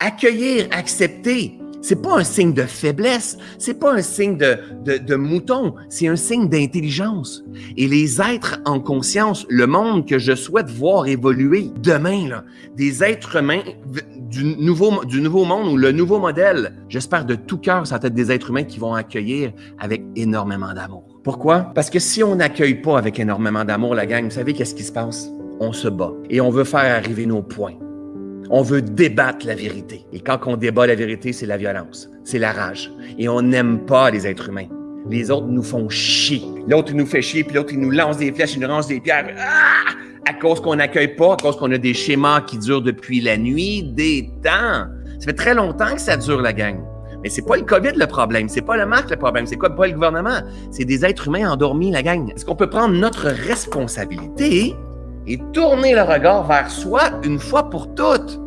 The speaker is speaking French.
Accueillir, accepter, c'est pas un signe de faiblesse, c'est pas un signe de, mouton, c'est un signe d'intelligence. Et les êtres en conscience, le monde que je souhaite voir évoluer demain, là, des êtres humains du nouveau, du nouveau monde ou le nouveau modèle, j'espère de tout cœur, ça va être des êtres humains qui vont accueillir avec énormément d'amour. Pourquoi? Parce que si on n'accueille pas avec énormément d'amour la gang, vous savez qu'est-ce qui se passe? On se bat et on veut faire arriver nos points. On veut débattre la vérité. Et quand on débat la vérité, c'est la violence, c'est la rage. Et on n'aime pas les êtres humains. Les autres nous font chier. L'autre nous fait chier, puis l'autre il nous lance des flèches, il nous lance des pierres. Ah! À cause qu'on n'accueille pas, à cause qu'on a des schémas qui durent depuis la nuit, des temps. Ça fait très longtemps que ça dure, la gang. Mais c'est pas le COVID le problème, c'est pas le masque le problème, c'est quoi pas le gouvernement, c'est des êtres humains endormis la gang. Est-ce qu'on peut prendre notre responsabilité et tourner le regard vers soi une fois pour toutes?